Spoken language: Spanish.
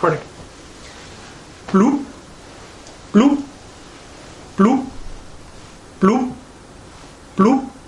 Correct. Bloop. Bloop. Bloop. Bloop. Bloop.